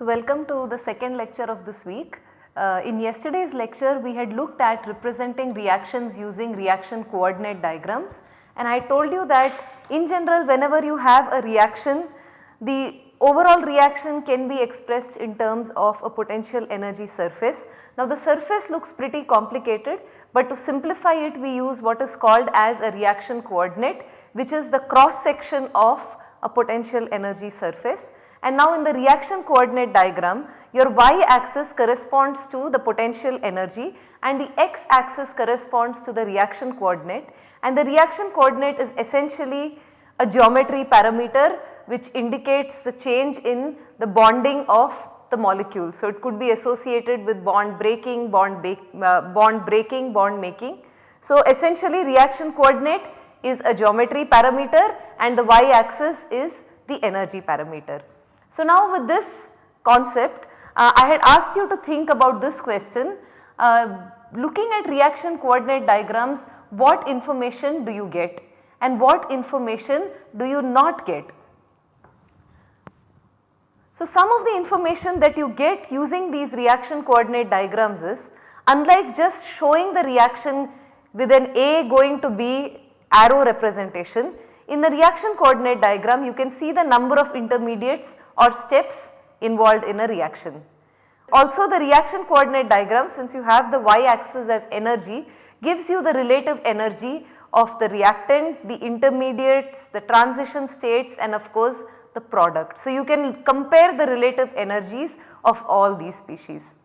So, welcome to the second lecture of this week. Uh, in yesterday's lecture we had looked at representing reactions using reaction coordinate diagrams and I told you that in general whenever you have a reaction the overall reaction can be expressed in terms of a potential energy surface. Now the surface looks pretty complicated but to simplify it we use what is called as a reaction coordinate which is the cross section of a potential energy surface and now in the reaction coordinate diagram your y axis corresponds to the potential energy and the x axis corresponds to the reaction coordinate and the reaction coordinate is essentially a geometry parameter which indicates the change in the bonding of the molecule. So, it could be associated with bond breaking, bond, uh, bond breaking, bond making. So, essentially reaction coordinate is a geometry parameter and the y axis is the energy parameter. So, now with this concept uh, I had asked you to think about this question uh, looking at reaction coordinate diagrams what information do you get and what information do you not get. So, some of the information that you get using these reaction coordinate diagrams is unlike just showing the reaction with an A going to B arrow representation, in the reaction coordinate diagram you can see the number of intermediates or steps involved in a reaction. Also the reaction coordinate diagram since you have the y axis as energy gives you the relative energy of the reactant, the intermediates, the transition states and of course the product. So you can compare the relative energies of all these species.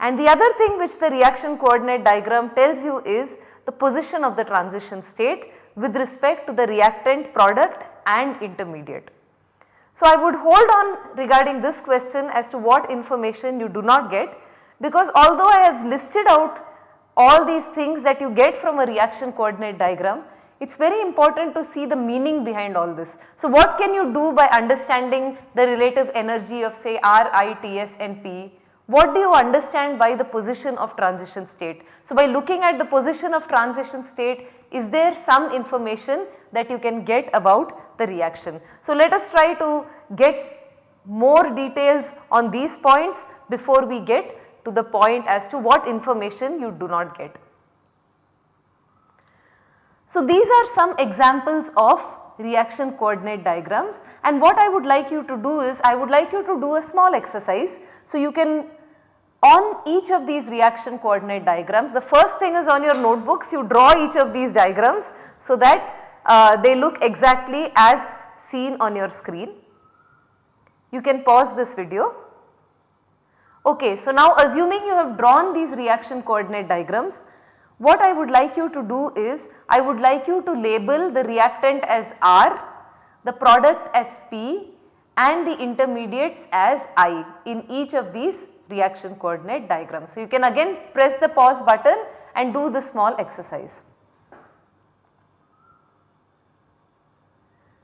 And the other thing which the reaction coordinate diagram tells you is the position of the transition state with respect to the reactant product and intermediate. So, I would hold on regarding this question as to what information you do not get because although I have listed out all these things that you get from a reaction coordinate diagram, it is very important to see the meaning behind all this. So, what can you do by understanding the relative energy of say R, I, T, S and P what do you understand by the position of transition state? So, by looking at the position of transition state is there some information that you can get about the reaction. So, let us try to get more details on these points before we get to the point as to what information you do not get. So, these are some examples of reaction coordinate diagrams and what I would like you to do is I would like you to do a small exercise. So, you can on each of these reaction coordinate diagrams the first thing is on your notebooks you draw each of these diagrams so that uh, they look exactly as seen on your screen. You can pause this video. Okay, so now assuming you have drawn these reaction coordinate diagrams what I would like you to do is I would like you to label the reactant as R, the product as P and the intermediates as I in each of these reaction coordinate diagrams. So, you can again press the pause button and do the small exercise.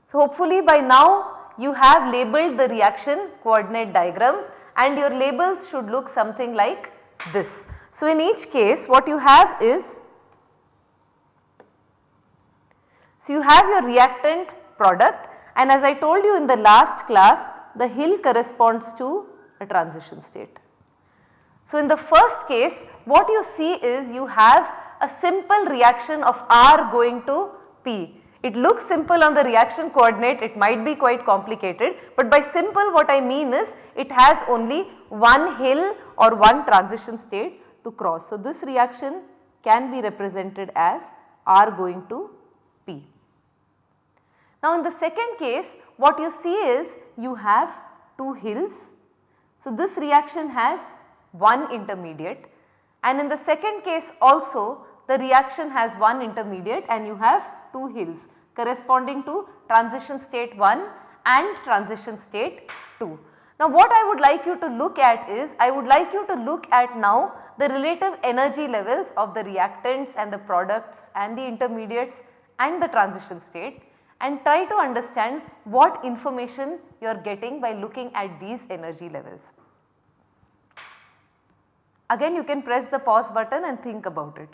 So, hopefully by now you have labeled the reaction coordinate diagrams and your labels should look something like this. So, in each case what you have is, so you have your reactant product and as I told you in the last class the hill corresponds to a transition state. So, in the first case what you see is you have a simple reaction of R going to P. It looks simple on the reaction coordinate, it might be quite complicated, but by simple what I mean is it has only one hill or one transition state to cross. So, this reaction can be represented as R going to P. Now, in the second case what you see is you have two hills. So, this reaction has one intermediate and in the second case also the reaction has one intermediate and you have two hills corresponding to transition state 1 and transition state 2. Now what I would like you to look at is I would like you to look at now the relative energy levels of the reactants and the products and the intermediates and the transition state and try to understand what information you are getting by looking at these energy levels. Again you can press the pause button and think about it.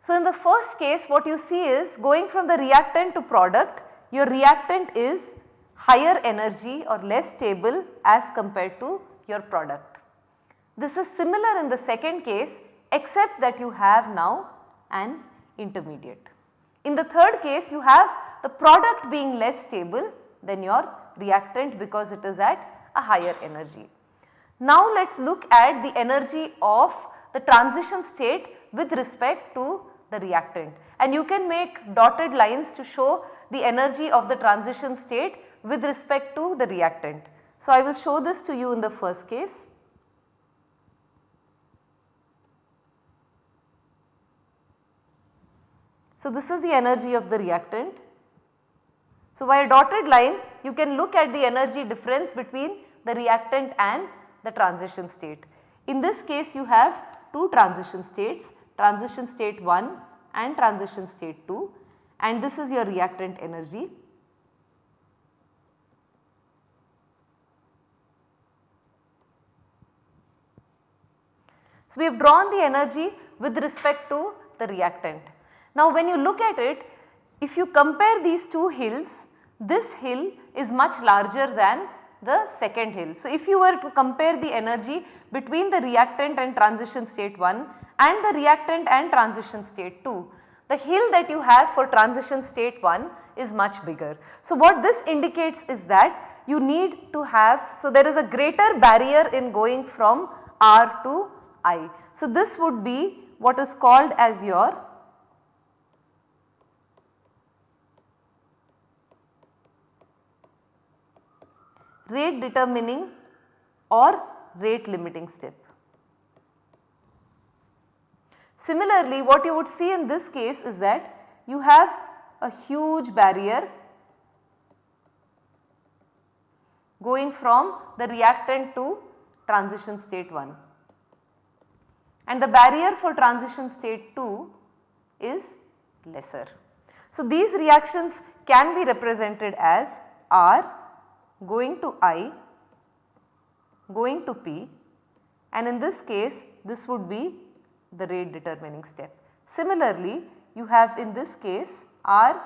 So, in the first case what you see is going from the reactant to product your reactant is higher energy or less stable as compared to your product. This is similar in the second case except that you have now an intermediate. In the third case you have the product being less stable than your reactant because it is at a higher energy. Now let us look at the energy of the transition state with respect to the reactant and you can make dotted lines to show the energy of the transition state with respect to the reactant. So, I will show this to you in the first case. So, this is the energy of the reactant. So, by a dotted line you can look at the energy difference between the reactant and the transition state. In this case you have two transition states, transition state 1 and transition state 2 and this is your reactant energy. So, we have drawn the energy with respect to the reactant. Now, when you look at it, if you compare these two hills, this hill is much larger than the second hill. So, if you were to compare the energy between the reactant and transition state 1 and the reactant and transition state 2, the hill that you have for transition state 1 is much bigger. So, what this indicates is that you need to have, so there is a greater barrier in going from R to I. So, this would be what is called as your rate determining or rate limiting step. Similarly, what you would see in this case is that you have a huge barrier going from the reactant to transition state 1 and the barrier for transition state 2 is lesser. So, these reactions can be represented as R going to I going to P and in this case this would be the rate determining step. Similarly, you have in this case R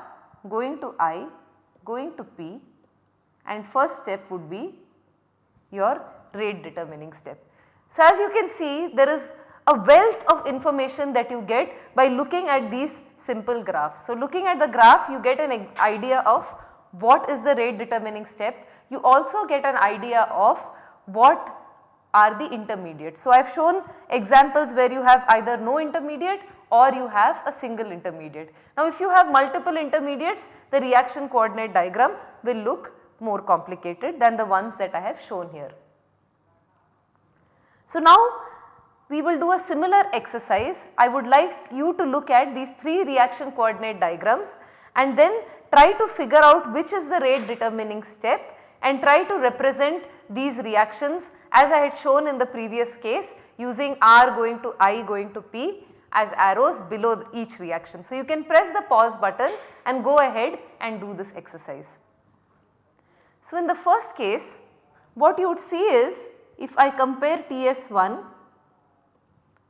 going to I going to P and first step would be your rate determining step. So, as you can see there is a wealth of information that you get by looking at these simple graphs. So, looking at the graph you get an idea of what is the rate determining step. You also get an idea of what are the intermediates. So, I have shown examples where you have either no intermediate or you have a single intermediate. Now, if you have multiple intermediates the reaction coordinate diagram will look more complicated than the ones that I have shown here. So, now we will do a similar exercise. I would like you to look at these 3 reaction coordinate diagrams and then try to figure out which is the rate determining step and try to represent these reactions as I had shown in the previous case using R going to I going to P as arrows below each reaction. So, you can press the pause button and go ahead and do this exercise. So, in the first case what you would see is if I compare TS1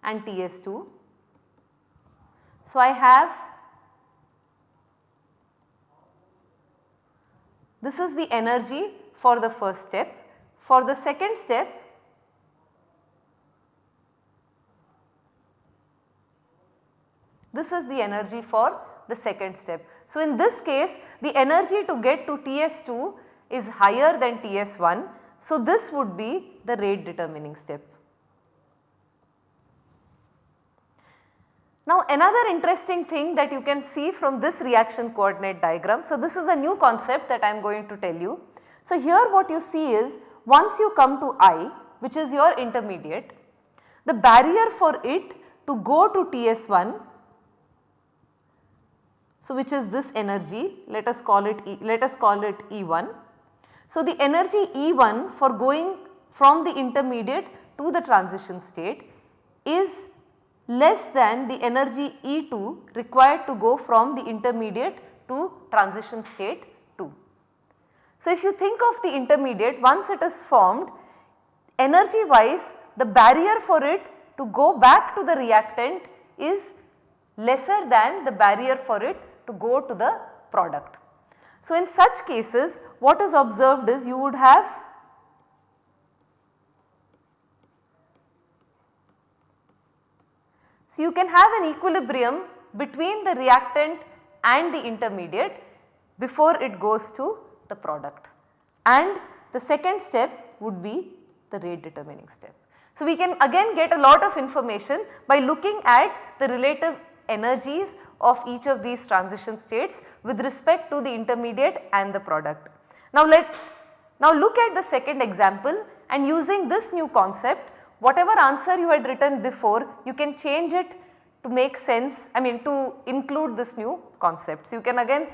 and TS2. So, I have this is the energy for the first step. For the second step this is the energy for the second step. So, in this case the energy to get to TS2 is higher than TS1. So, this would be the rate determining step. Now another interesting thing that you can see from this reaction coordinate diagram. So this is a new concept that I am going to tell you. So here what you see is once you come to I which is your intermediate, the barrier for it to go to TS1 so which is this energy let us call it e, let us call it E1. So the energy E1 for going from the intermediate to the transition state is less than the energy E2 required to go from the intermediate to transition state 2. So, if you think of the intermediate once it is formed energy wise the barrier for it to go back to the reactant is lesser than the barrier for it to go to the product. So, in such cases what is observed is you would have So, you can have an equilibrium between the reactant and the intermediate before it goes to the product and the second step would be the rate determining step. So, we can again get a lot of information by looking at the relative energies of each of these transition states with respect to the intermediate and the product. Now let now look at the second example and using this new concept whatever answer you had written before you can change it to make sense I mean to include this new concept. So you can again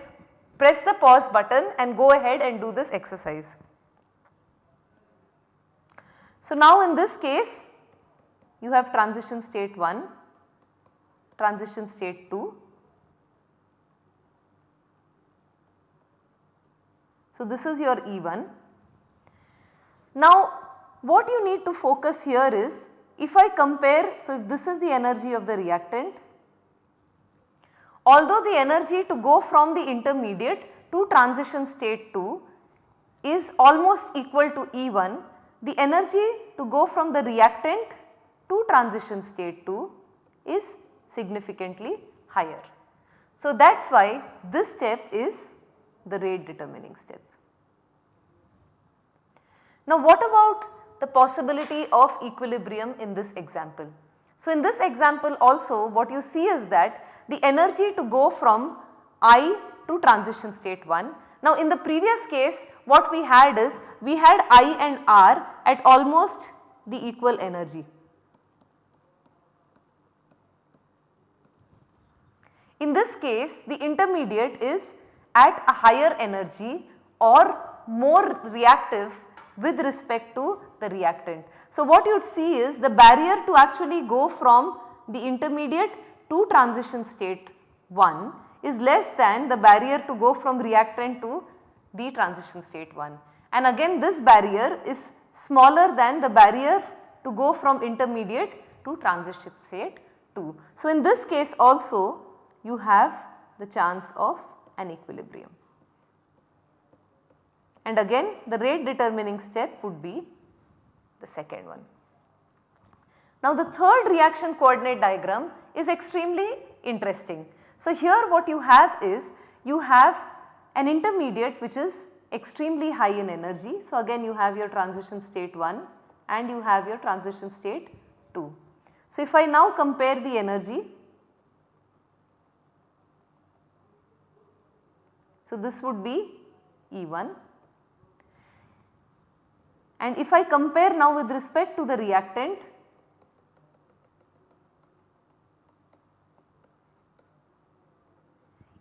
press the pause button and go ahead and do this exercise. So now in this case you have transition state 1, transition state 2. So this is your E1. Now what you need to focus here is if I compare, so if this is the energy of the reactant, although the energy to go from the intermediate to transition state 2 is almost equal to E1, the energy to go from the reactant to transition state 2 is significantly higher. So that is why this step is the rate determining step. Now what about the possibility of equilibrium in this example? So in this example also what you see is that the energy to go from I to transition state 1 now in the previous case what we had is we had I and R at almost the equal energy. In this case the intermediate is at a higher energy or more reactive with respect to the reactant. So what you would see is the barrier to actually go from the intermediate to transition state 1 is less than the barrier to go from reactant to the transition state 1. And again this barrier is smaller than the barrier to go from intermediate to transition state 2. So in this case also you have the chance of an equilibrium. And again the rate determining step would be the second one. Now the third reaction coordinate diagram is extremely interesting so here what you have is you have an intermediate which is extremely high in energy. So again you have your transition state 1 and you have your transition state 2. So if I now compare the energy, so this would be E1 and if I compare now with respect to the reactant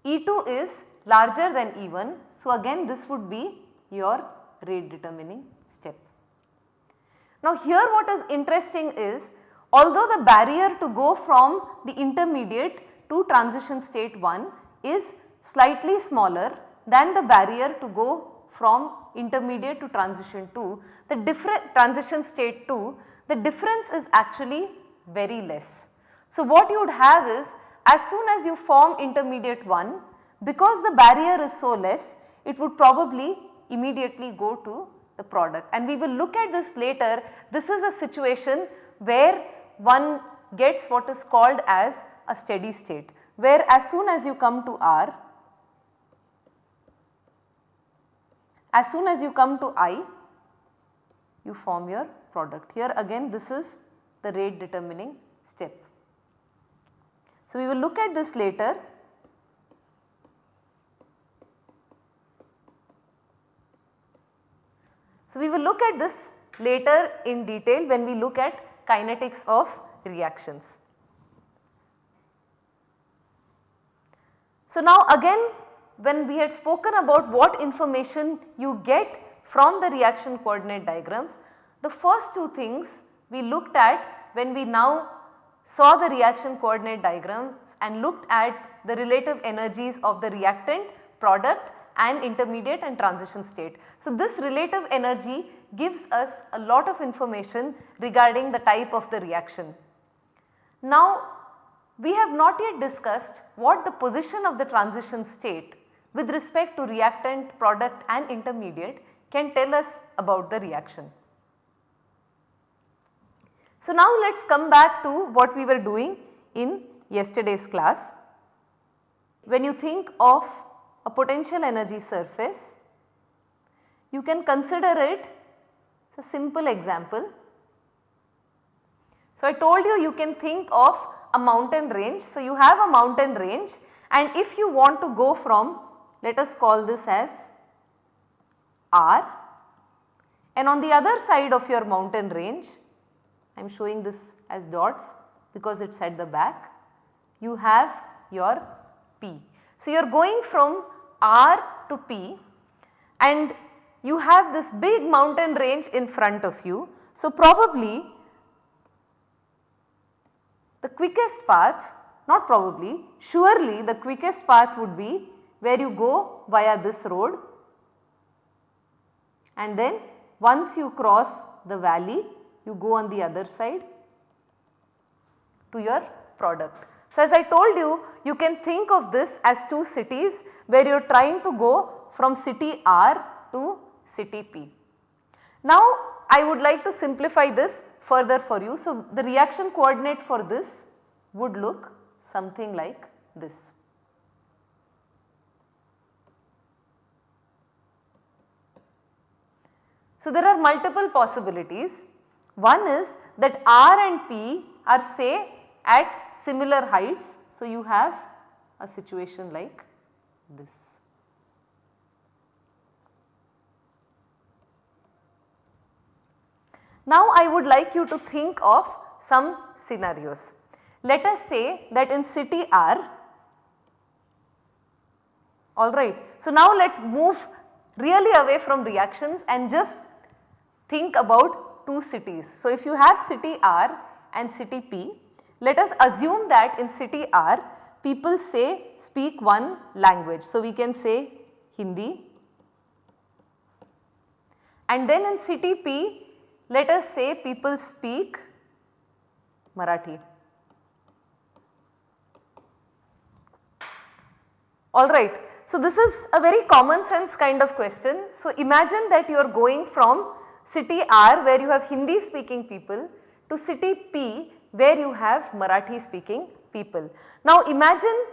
E2 is larger than E1. So, again this would be your rate determining step. Now, here what is interesting is although the barrier to go from the intermediate to transition state 1 is slightly smaller than the barrier to go from intermediate to transition 2, the different transition state 2, the difference is actually very less. So, what you would have is as soon as you form intermediate 1 because the barrier is so less it would probably immediately go to the product and we will look at this later. This is a situation where one gets what is called as a steady state where as soon as you come to R, as soon as you come to I, you form your product. Here again this is the rate determining step. So, we will look at this later. So, we will look at this later in detail when we look at kinetics of reactions. So, now again when we had spoken about what information you get from the reaction coordinate diagrams, the first two things we looked at when we now saw the reaction coordinate diagrams and looked at the relative energies of the reactant, product and intermediate and transition state. So, this relative energy gives us a lot of information regarding the type of the reaction. Now, we have not yet discussed what the position of the transition state with respect to reactant, product and intermediate can tell us about the reaction. So, now let us come back to what we were doing in yesterday's class. When you think of a potential energy surface, you can consider it as a simple example. So, I told you you can think of a mountain range. So, you have a mountain range and if you want to go from let us call this as R and on the other side of your mountain range I am showing this as dots because it is at the back you have your P. So, you are going from R to P and you have this big mountain range in front of you. So, probably the quickest path not probably surely the quickest path would be where you go via this road and then once you cross the valley you go on the other side to your product. So, as I told you, you can think of this as two cities where you are trying to go from city R to city P. Now, I would like to simplify this further for you. So, the reaction coordinate for this would look something like this. So, there are multiple possibilities. One is that R and P are say at similar heights. So, you have a situation like this. Now, I would like you to think of some scenarios. Let us say that in city R, alright. So, now let us move really away from reactions and just think about two cities. So, if you have city R and city P, let us assume that in city R people say speak one language. So, we can say Hindi and then in city P let us say people speak Marathi. Alright. So, this is a very common sense kind of question. So, imagine that you are going from city R where you have Hindi speaking people to city P where you have Marathi speaking people. Now imagine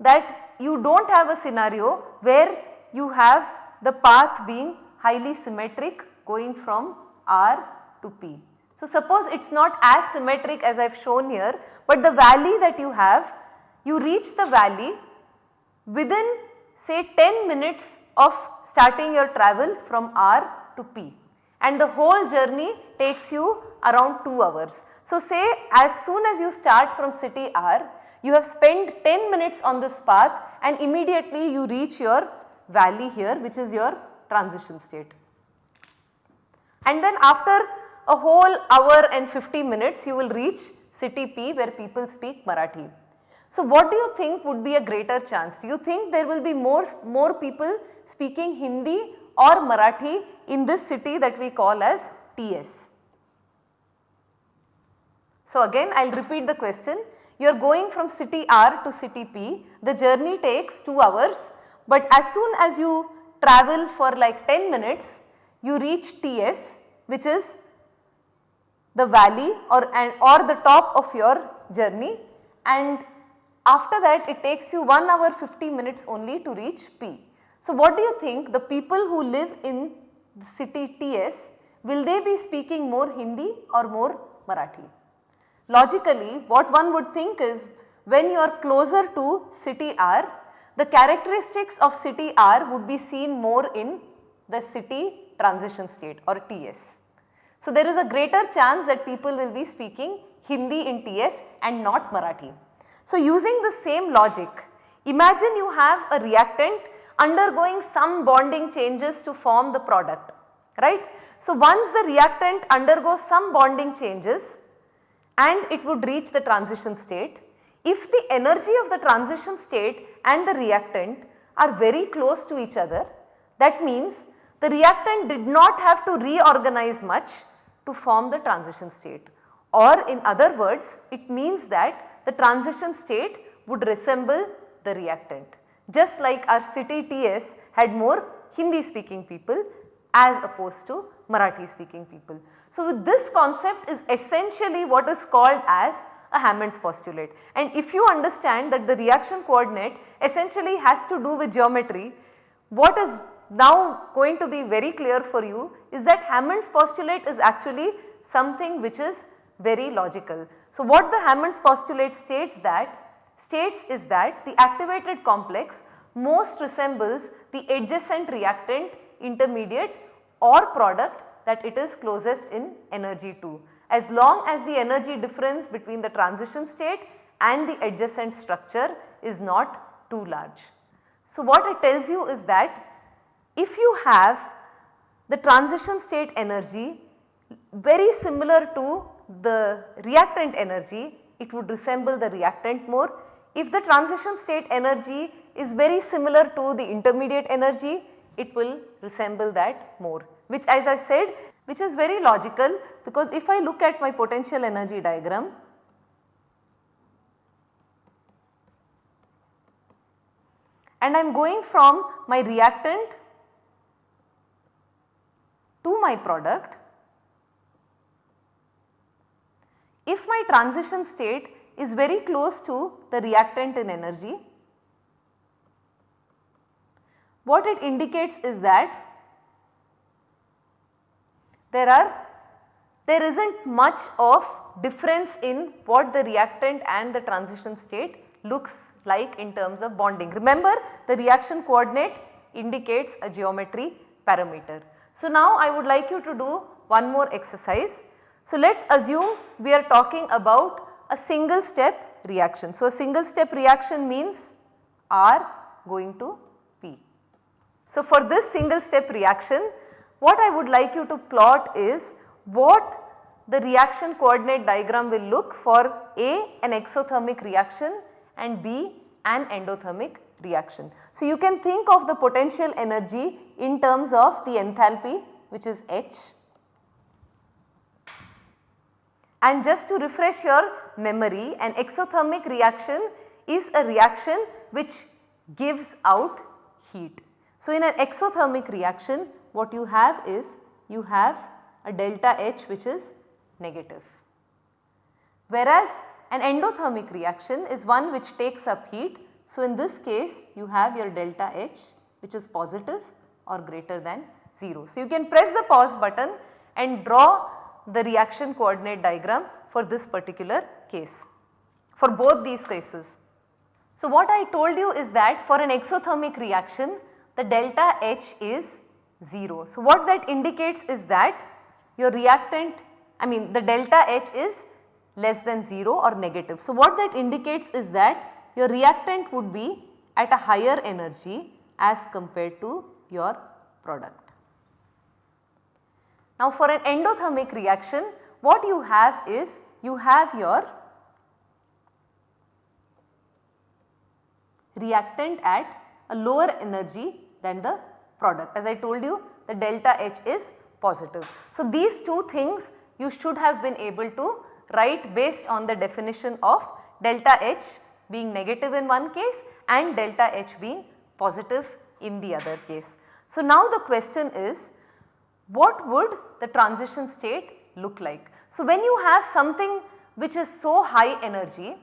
that you do not have a scenario where you have the path being highly symmetric going from R to P. So suppose it is not as symmetric as I have shown here, but the valley that you have, you reach the valley within say 10 minutes of starting your travel from R to P and the whole journey takes you around 2 hours. So say as soon as you start from city R, you have spent 10 minutes on this path and immediately you reach your valley here which is your transition state. And then after a whole hour and 50 minutes you will reach city P where people speak Marathi. So what do you think would be a greater chance? Do you think there will be more, more people speaking Hindi or Marathi in this city that we call as TS? So again I will repeat the question. You are going from city R to city P, the journey takes 2 hours but as soon as you travel for like 10 minutes you reach TS which is the valley or, and, or the top of your journey and after that it takes you 1 hour 50 minutes only to reach P. So what do you think the people who live in city TS will they be speaking more Hindi or more Marathi? Logically what one would think is when you are closer to city R, the characteristics of city R would be seen more in the city transition state or TS. So, there is a greater chance that people will be speaking Hindi in TS and not Marathi. So, using the same logic, imagine you have a reactant undergoing some bonding changes to form the product, right. So, once the reactant undergoes some bonding changes, and it would reach the transition state. If the energy of the transition state and the reactant are very close to each other, that means the reactant did not have to reorganize much to form the transition state or in other words it means that the transition state would resemble the reactant. Just like our city TS had more Hindi speaking people as opposed to Marathi speaking people. So, this concept is essentially what is called as a Hammond's postulate and if you understand that the reaction coordinate essentially has to do with geometry, what is now going to be very clear for you is that Hammond's postulate is actually something which is very logical. So, what the Hammond's postulate states that states is that the activated complex most resembles the adjacent reactant intermediate or product that it is closest in energy to as long as the energy difference between the transition state and the adjacent structure is not too large. So, what it tells you is that if you have the transition state energy very similar to the reactant energy, it would resemble the reactant more. If the transition state energy is very similar to the intermediate energy, it will resemble that more which as I said which is very logical because if I look at my potential energy diagram and I am going from my reactant to my product, if my transition state is very close to the reactant in energy, what it indicates is that there are there is not much of difference in what the reactant and the transition state looks like in terms of bonding. Remember the reaction coordinate indicates a geometry parameter. So, now I would like you to do one more exercise. So, let us assume we are talking about a single step reaction. So, a single step reaction means R going to P. So, for this single step reaction what I would like you to plot is what the reaction coordinate diagram will look for A an exothermic reaction and B an endothermic reaction. So, you can think of the potential energy in terms of the enthalpy which is H. And just to refresh your memory an exothermic reaction is a reaction which gives out heat. So, in an exothermic reaction what you have is you have a delta H which is negative. Whereas an endothermic reaction is one which takes up heat. So, in this case you have your delta H which is positive or greater than 0. So, you can press the pause button and draw the reaction coordinate diagram for this particular case for both these cases. So, what I told you is that for an exothermic reaction the delta H is 0. So, what that indicates is that your reactant I mean the delta H is less than 0 or negative. So, what that indicates is that your reactant would be at a higher energy as compared to your product. Now, for an endothermic reaction what you have is you have your reactant at a lower energy than the product. As I told you the delta H is positive. So, these two things you should have been able to write based on the definition of delta H being negative in one case and delta H being positive in the other case. So, now the question is what would the transition state look like? So, when you have something which is so high energy,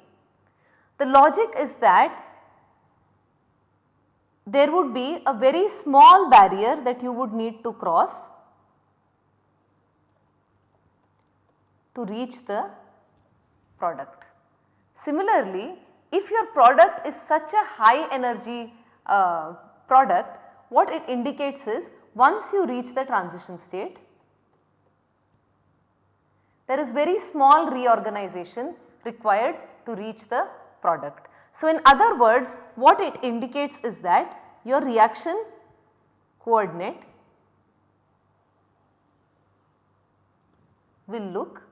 the logic is that there would be a very small barrier that you would need to cross to reach the product. Similarly, if your product is such a high energy uh, product, what it indicates is once you reach the transition state, there is very small reorganization required to reach the product. So, in other words what it indicates is that your reaction coordinate will look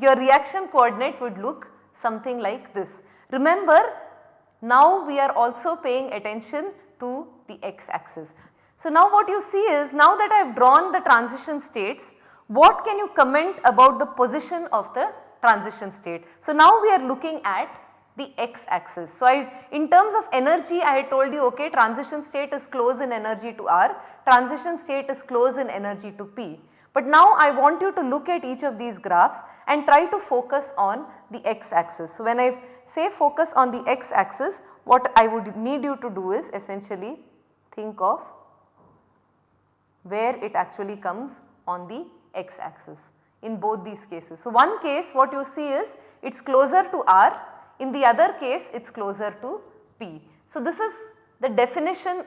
your reaction coordinate would look something like this. Remember now we are also paying attention to the x axis. So, now what you see is now that I have drawn the transition states what can you comment about the position of the transition state. So, now we are looking at the x axis. So, I in terms of energy I had told you okay transition state is close in energy to R, transition state is close in energy to P. But now I want you to look at each of these graphs and try to focus on the x axis. So, when I say focus on the x axis what I would need you to do is essentially think of where it actually comes on the x axis in both these cases. So, one case what you see is it is closer to R in the other case it is closer to P. So, this is the definition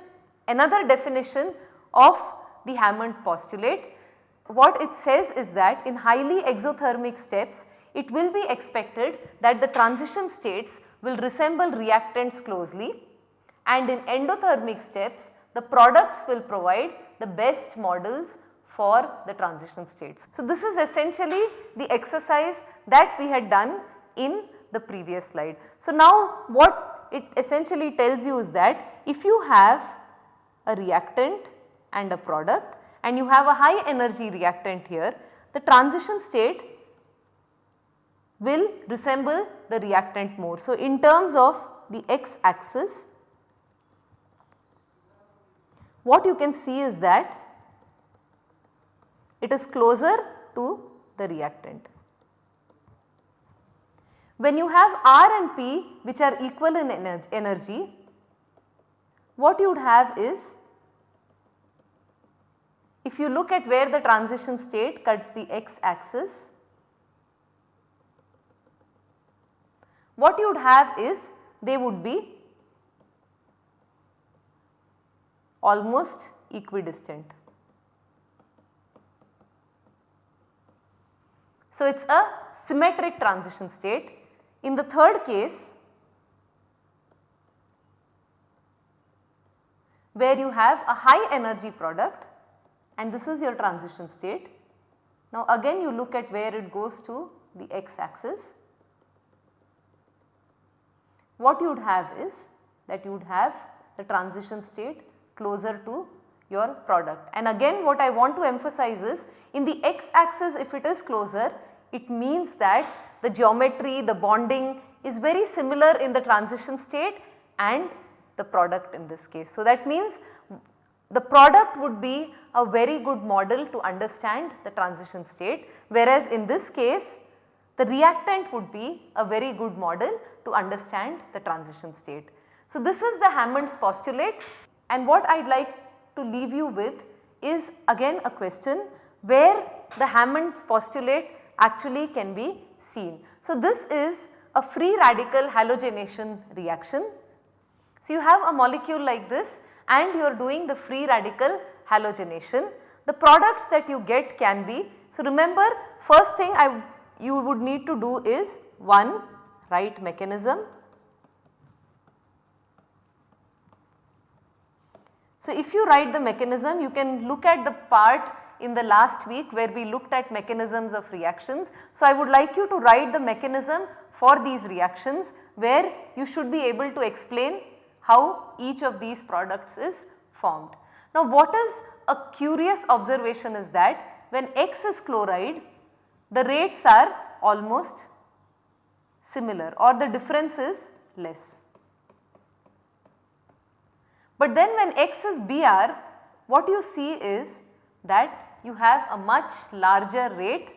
another definition of the Hammond postulate. What it says is that in highly exothermic steps it will be expected that the transition states will resemble reactants closely and in endothermic steps the products will provide the best models for the transition states. So, this is essentially the exercise that we had done in the previous slide. So, now what it essentially tells you is that if you have a reactant and a product and you have a high energy reactant here, the transition state will resemble the reactant more. So, in terms of the x axis what you can see is that it is closer to the reactant. When you have R and P which are equal in energy, what you would have is if you look at where the transition state cuts the x axis, what you would have is they would be almost equidistant. So, it is a symmetric transition state in the third case where you have a high energy product and this is your transition state. Now again you look at where it goes to the x axis. What you would have is that you would have the transition state closer to your product. And again what I want to emphasize is in the x axis if it is closer it means that the geometry, the bonding is very similar in the transition state and the product in this case. So, that means the product would be a very good model to understand the transition state whereas in this case the reactant would be a very good model to understand the transition state. So, this is the Hammond's postulate and what I would like to leave you with is again a question where the Hammond's postulate actually can be seen. So, this is a free radical halogenation reaction. So, you have a molecule like this and you are doing the free radical halogenation. The products that you get can be, so remember first thing I you would need to do is 1 right mechanism. So, if you write the mechanism you can look at the part in the last week where we looked at mechanisms of reactions. So, I would like you to write the mechanism for these reactions where you should be able to explain how each of these products is formed. Now, what is a curious observation is that when X is chloride the rates are almost similar or the difference is less. But then when X is Br what you see is that you have a much larger rate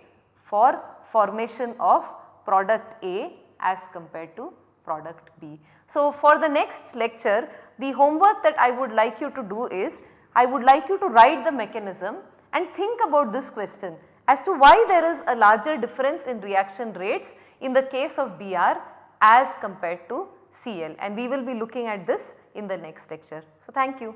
for formation of product A as compared to product B. So, for the next lecture the homework that I would like you to do is I would like you to write the mechanism and think about this question as to why there is a larger difference in reaction rates in the case of Br as compared to Cl and we will be looking at this in the next lecture. So, thank you.